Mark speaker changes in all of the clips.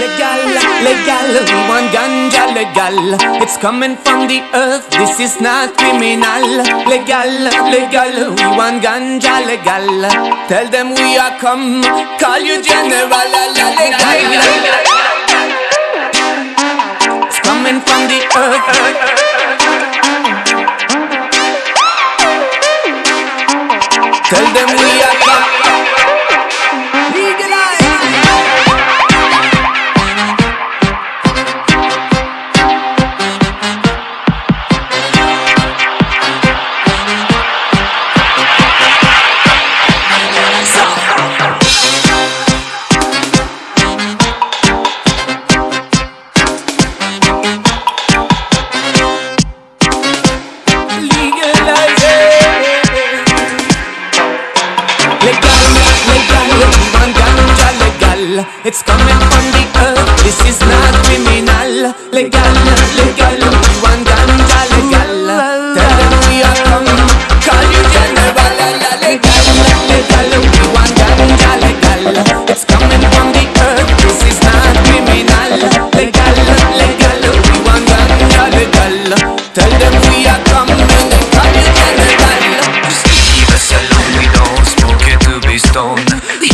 Speaker 1: Legal, legal, one ganja legal. It's coming from the earth, this is not criminal. Legal, legal, we want ganja legal. Tell them we are come, call you general. Legal, legal. It's coming from the earth. Tell them we are legal, chivan ganja legal. It's coming from the earth, this is not criminal, legal.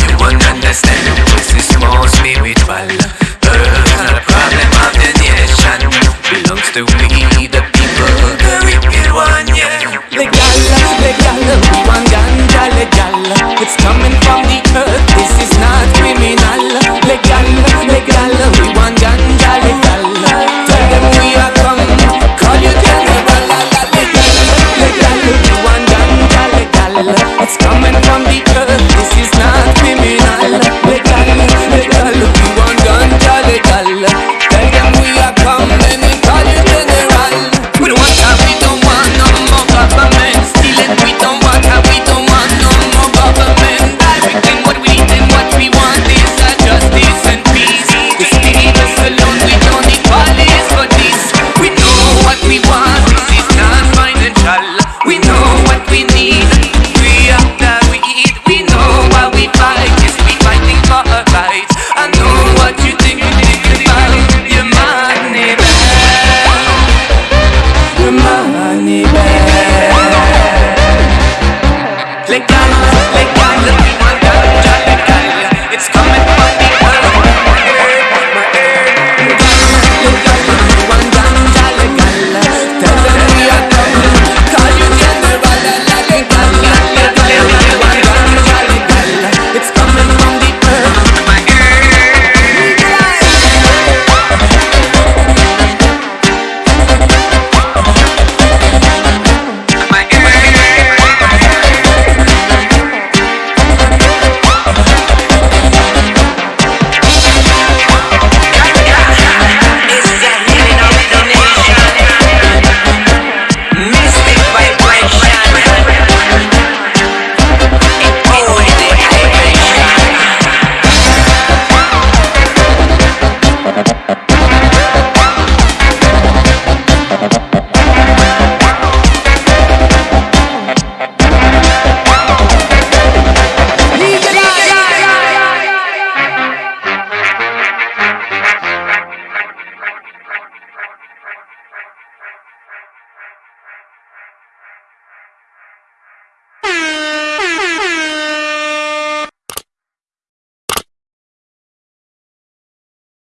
Speaker 1: you
Speaker 2: won't understand This is most me with my love Personal problem of the nation Belongs to we the people The wicked one, yeah
Speaker 1: Legal, legal, one ganja legal It's coming from the tu